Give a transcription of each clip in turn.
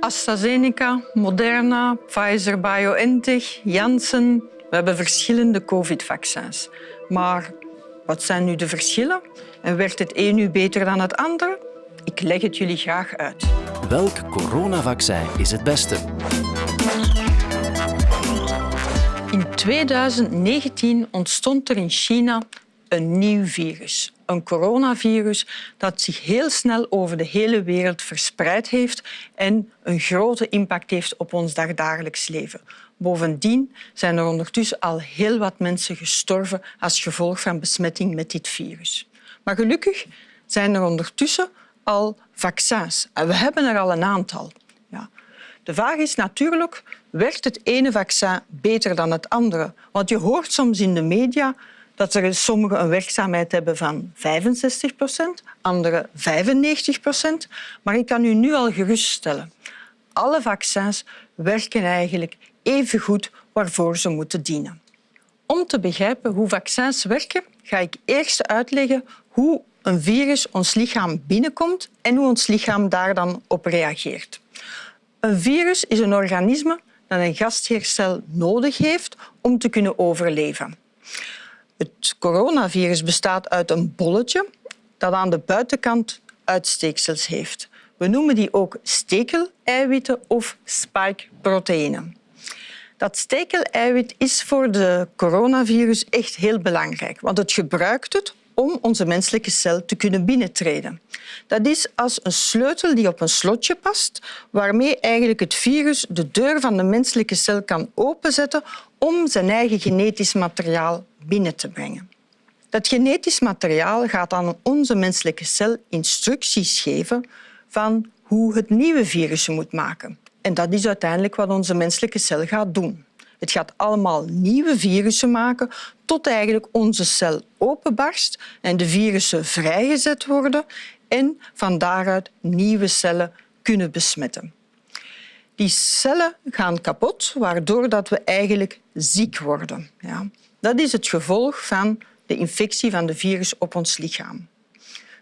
AstraZeneca, Moderna, Pfizer-BioNTech, Janssen. We hebben verschillende covid-vaccins. Maar wat zijn nu de verschillen? En werkt het een nu beter dan het andere? Ik leg het jullie graag uit. Welk coronavaccin is het beste? In 2019 ontstond er in China een nieuw virus. Een coronavirus dat zich heel snel over de hele wereld verspreid heeft en een grote impact heeft op ons dagdagelijks leven. Bovendien zijn er ondertussen al heel wat mensen gestorven als gevolg van besmetting met dit virus. Maar gelukkig zijn er ondertussen al vaccins. En we hebben er al een aantal. Ja. De vraag is natuurlijk, werkt het ene vaccin beter dan het andere? Want je hoort soms in de media dat er sommigen een werkzaamheid hebben van 65 procent, andere 95 procent. Maar ik kan u nu al geruststellen, alle vaccins werken eigenlijk even goed waarvoor ze moeten dienen. Om te begrijpen hoe vaccins werken, ga ik eerst uitleggen hoe een virus ons lichaam binnenkomt en hoe ons lichaam daar dan op reageert. Een virus is een organisme dat een gastheercel nodig heeft om te kunnen overleven. Het coronavirus bestaat uit een bolletje dat aan de buitenkant uitsteeksels heeft. We noemen die ook stekeleiwitten of spike-proteïnen. Dat stekeleiwit is voor de coronavirus echt heel belangrijk, want het gebruikt het om onze menselijke cel te kunnen binnentreden. Dat is als een sleutel die op een slotje past, waarmee eigenlijk het virus de deur van de menselijke cel kan openzetten om zijn eigen genetisch materiaal binnen te brengen. Dat genetisch materiaal gaat aan onze menselijke cel instructies geven van hoe het nieuwe virus moet maken. En dat is uiteindelijk wat onze menselijke cel gaat doen. Het gaat allemaal nieuwe virussen maken tot eigenlijk onze cel openbarst en de virussen vrijgezet worden en van daaruit nieuwe cellen kunnen besmetten. Die cellen gaan kapot, waardoor dat we eigenlijk ziek worden. Ja. Dat is het gevolg van de infectie van de virus op ons lichaam.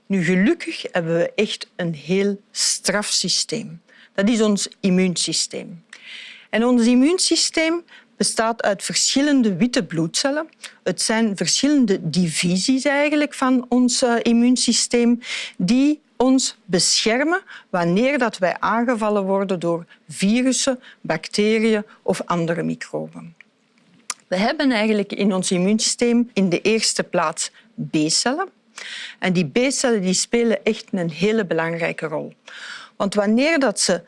Nu, gelukkig hebben we echt een heel strafsysteem. Dat is ons immuunsysteem. En ons immuunsysteem bestaat uit verschillende witte bloedcellen. Het zijn verschillende divisies eigenlijk van ons uh, immuunsysteem die ons beschermen wanneer dat wij aangevallen worden door virussen, bacteriën of andere microben. We hebben eigenlijk in ons immuunsysteem in de eerste plaats B-cellen. En die B-cellen die spelen echt een hele belangrijke rol. Want wanneer dat ze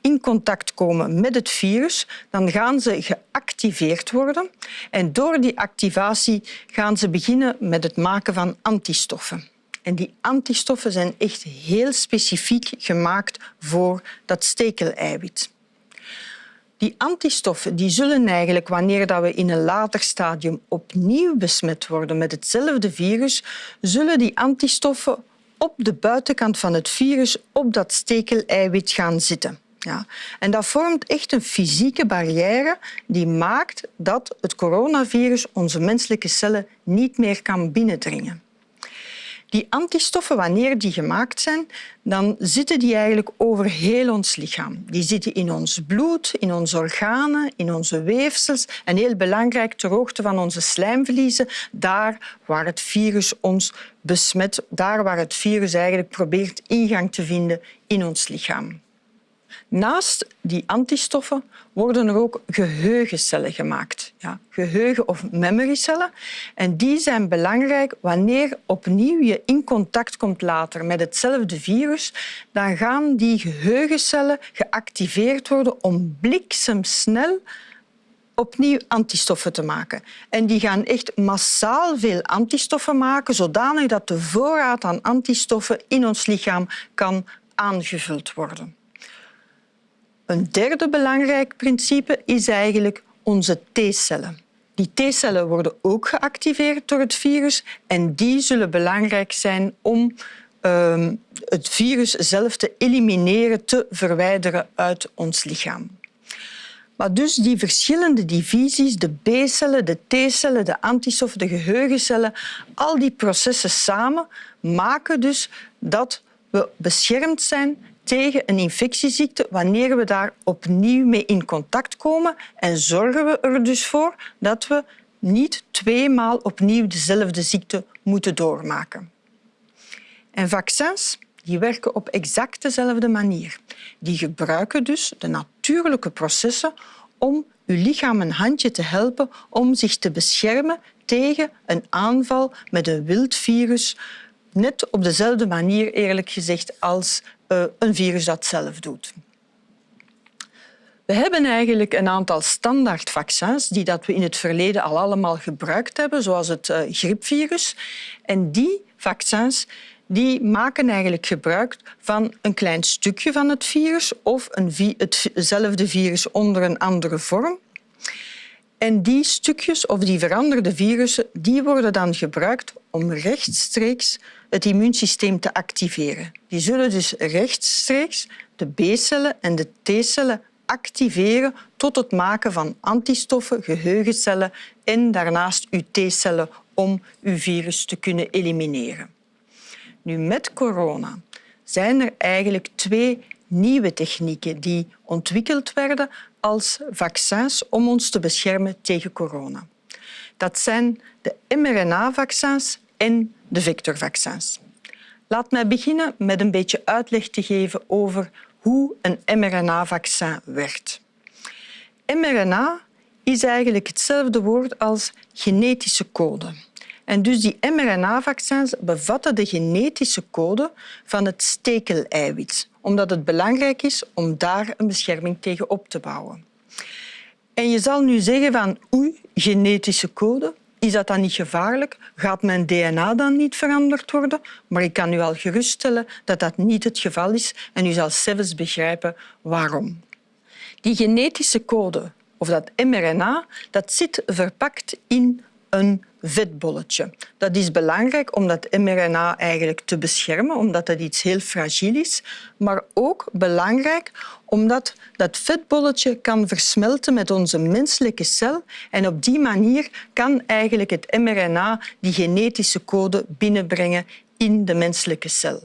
in contact komen met het virus, dan gaan ze geactiveerd worden. En door die activatie gaan ze beginnen met het maken van antistoffen. En die antistoffen zijn echt heel specifiek gemaakt voor dat stekeleiwit. Die antistoffen die zullen eigenlijk, wanneer dat we in een later stadium opnieuw besmet worden met hetzelfde virus, zullen die antistoffen op de buitenkant van het virus op dat stekeleiwit gaan zitten. Ja. En dat vormt echt een fysieke barrière die maakt dat het coronavirus onze menselijke cellen niet meer kan binnendringen. Die antistoffen, wanneer die gemaakt zijn, dan zitten die eigenlijk over heel ons lichaam. Die zitten in ons bloed, in onze organen, in onze weefsels en heel belangrijk ter hoogte van onze slijmvliezen, daar waar het virus ons besmet, daar waar het virus eigenlijk probeert ingang te vinden in ons lichaam. Naast die antistoffen worden er ook geheugencellen gemaakt. Ja, geheugen- of memorycellen. En die zijn belangrijk wanneer opnieuw je in contact komt later met hetzelfde virus. Dan gaan die geheugencellen geactiveerd worden om bliksemsnel opnieuw antistoffen te maken. En die gaan echt massaal veel antistoffen maken, zodanig dat de voorraad aan antistoffen in ons lichaam kan aangevuld worden. Een derde belangrijk principe is eigenlijk onze T-cellen. Die T-cellen worden ook geactiveerd door het virus en die zullen belangrijk zijn om uh, het virus zelf te elimineren, te verwijderen uit ons lichaam. Maar dus die verschillende divisies, de B-cellen, de T-cellen, de antistoffen, de geheugencellen, al die processen samen maken dus dat we beschermd zijn tegen een infectieziekte wanneer we daar opnieuw mee in contact komen en zorgen we er dus voor dat we niet tweemaal opnieuw dezelfde ziekte moeten doormaken. En vaccins die werken op exact dezelfde manier. Die gebruiken dus de natuurlijke processen om uw lichaam een handje te helpen om zich te beschermen tegen een aanval met een wild virus, net op dezelfde manier, eerlijk gezegd, als uh, een virus dat zelf doet. We hebben eigenlijk een aantal standaardvaccins die dat we in het verleden al allemaal gebruikt hebben, zoals het uh, griepvirus. En die vaccins die maken eigenlijk gebruik van een klein stukje van het virus of een hetzelfde virus onder een andere vorm. En die stukjes of die veranderde virussen die worden dan gebruikt om rechtstreeks het immuunsysteem te activeren. Die zullen dus rechtstreeks de B-cellen en de T-cellen activeren tot het maken van antistoffen, geheugencellen en daarnaast uw T-cellen om uw virus te kunnen elimineren. Nu, met corona zijn er eigenlijk twee nieuwe technieken die ontwikkeld werden als vaccins om ons te beschermen tegen corona. Dat zijn de mRNA-vaccins en de vectorvaccins. Laat mij beginnen met een beetje uitleg te geven over hoe een mRNA-vaccin werkt. mRNA is eigenlijk hetzelfde woord als genetische code. En dus die mRNA-vaccins bevatten de genetische code van het stekeleiwit, omdat het belangrijk is om daar een bescherming tegen op te bouwen. En je zal nu zeggen van oei, genetische code, is dat dan niet gevaarlijk? Gaat mijn DNA dan niet veranderd worden? Maar ik kan u al geruststellen dat dat niet het geval is en u zal zelfs begrijpen waarom. Die genetische code, of dat mRNA, dat zit verpakt in een vetbolletje. Dat is belangrijk om dat mRNA eigenlijk te beschermen, omdat het iets heel fragiel is. Maar ook belangrijk omdat dat vetbolletje kan versmelten met onze menselijke cel. En op die manier kan eigenlijk het mRNA die genetische code binnenbrengen in de menselijke cel.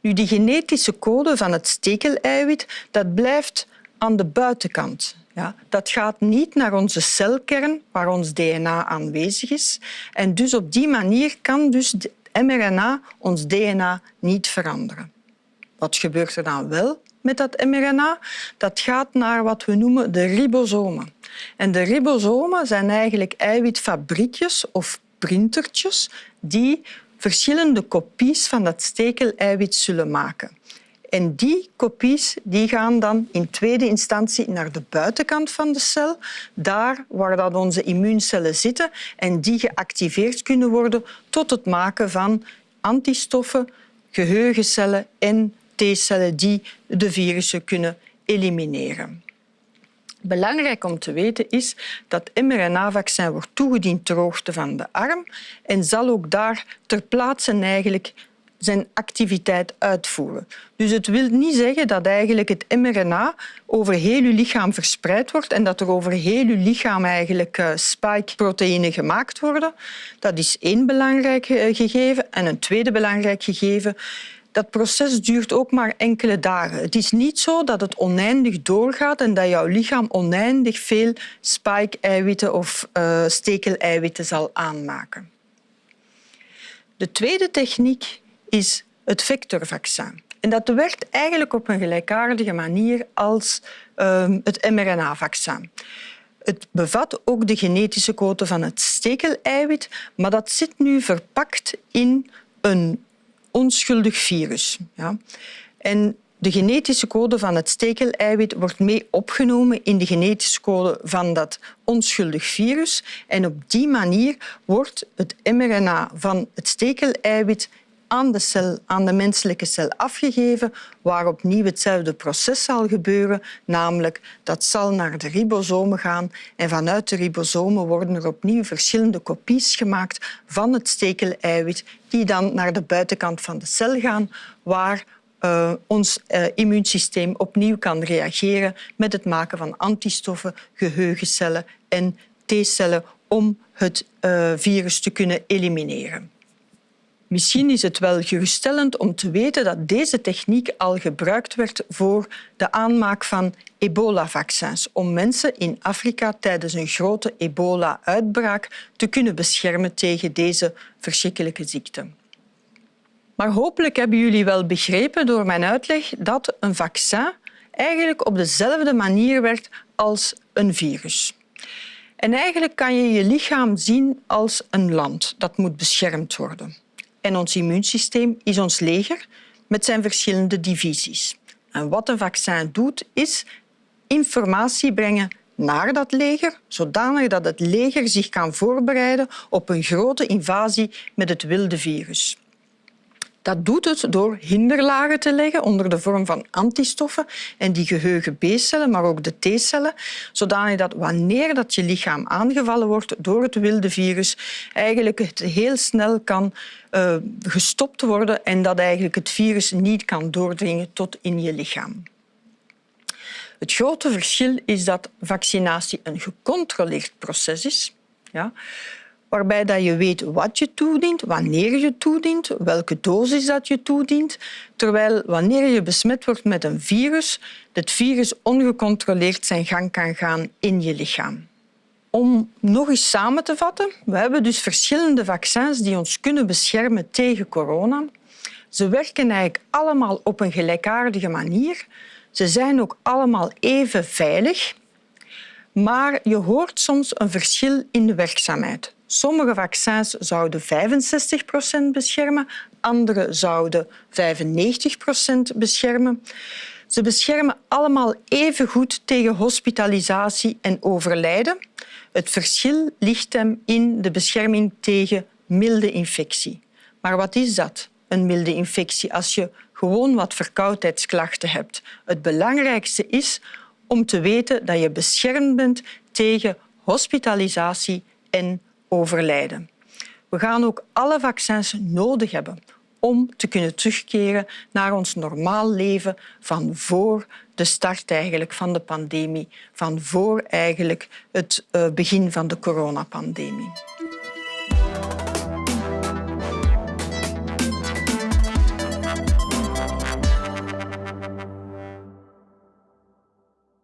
Nu, die genetische code van het stekeleiwit dat blijft aan de buitenkant. Ja, dat gaat niet naar onze celkern, waar ons DNA aanwezig is. En dus op die manier kan dus mRNA ons DNA niet veranderen. Wat gebeurt er dan wel met dat mRNA? Dat gaat naar wat we noemen de ribosomen. En de ribosomen zijn eigenlijk eiwitfabriekjes of printertjes die verschillende kopies van dat stekeleiwit zullen maken. En die kopies die gaan dan in tweede instantie naar de buitenkant van de cel, daar waar dat onze immuuncellen zitten en die geactiveerd kunnen worden tot het maken van antistoffen, geheugencellen en T-cellen die de virussen kunnen elimineren. Belangrijk om te weten is dat mRNA-vaccin wordt toegediend ter hoogte van de arm en zal ook daar ter plaatse eigenlijk zijn activiteit uitvoeren. Dus het wil niet zeggen dat eigenlijk het mRNA over heel je lichaam verspreid wordt en dat er over heel je lichaam eigenlijk uh, spike-proteïnen gemaakt worden. Dat is één belangrijk eh, gegeven. En een tweede belangrijk gegeven dat proces duurt ook maar enkele dagen. Het is niet zo dat het oneindig doorgaat en dat jouw lichaam oneindig veel spike-eiwitten of uh, stekeleiwitten zal aanmaken. De tweede techniek is het vectorvaccin. En dat werkt eigenlijk op een gelijkaardige manier als um, het mRNA-vaccin. Het bevat ook de genetische code van het stekeleiwit, maar dat zit nu verpakt in een onschuldig virus. Ja. En de genetische code van het stekeleiwit wordt mee opgenomen in de genetische code van dat onschuldig virus. En op die manier wordt het mRNA van het stekeleiwit aan de, cel, aan de menselijke cel afgegeven, waar opnieuw hetzelfde proces zal gebeuren, namelijk dat zal naar de ribosomen gaan en vanuit de ribosomen worden er opnieuw verschillende kopies gemaakt van het stekeleiwit die dan naar de buitenkant van de cel gaan, waar uh, ons uh, immuunsysteem opnieuw kan reageren met het maken van antistoffen, geheugencellen en T-cellen om het uh, virus te kunnen elimineren. Misschien is het wel geruststellend om te weten dat deze techniek al gebruikt werd voor de aanmaak van ebola-vaccins om mensen in Afrika tijdens een grote ebola-uitbraak te kunnen beschermen tegen deze verschrikkelijke ziekte. Maar hopelijk hebben jullie wel begrepen door mijn uitleg dat een vaccin eigenlijk op dezelfde manier werkt als een virus. En eigenlijk kan je je lichaam zien als een land dat moet beschermd worden. En ons immuunsysteem is ons leger met zijn verschillende divisies. En wat een vaccin doet, is informatie brengen naar dat leger, zodanig dat het leger zich kan voorbereiden op een grote invasie met het wilde virus. Dat doet het door hinderlagen te leggen onder de vorm van antistoffen en die geheugen B-cellen, maar ook de T-cellen, zodanig dat wanneer dat je lichaam aangevallen wordt door het wilde virus, eigenlijk het heel snel kan uh, gestopt worden en dat eigenlijk het virus niet kan doordringen tot in je lichaam. Het grote verschil is dat vaccinatie een gecontroleerd proces is. Ja waarbij dat je weet wat je toedient, wanneer je toedient, welke dosis dat je toedient, terwijl wanneer je besmet wordt met een virus, het virus ongecontroleerd zijn gang kan gaan in je lichaam. Om nog eens samen te vatten, we hebben dus verschillende vaccins die ons kunnen beschermen tegen corona. Ze werken eigenlijk allemaal op een gelijkaardige manier. Ze zijn ook allemaal even veilig. Maar je hoort soms een verschil in de werkzaamheid. Sommige vaccins zouden 65 procent beschermen, andere zouden 95 procent beschermen. Ze beschermen allemaal even goed tegen hospitalisatie en overlijden. Het verschil ligt hem in de bescherming tegen milde infectie. Maar wat is dat, een milde infectie, als je gewoon wat verkoudheidsklachten hebt? Het belangrijkste is om te weten dat je beschermd bent tegen hospitalisatie en overlijden. We gaan ook alle vaccins nodig hebben om te kunnen terugkeren naar ons normaal leven van voor de start eigenlijk van de pandemie, van voor eigenlijk het eh, begin van de coronapandemie.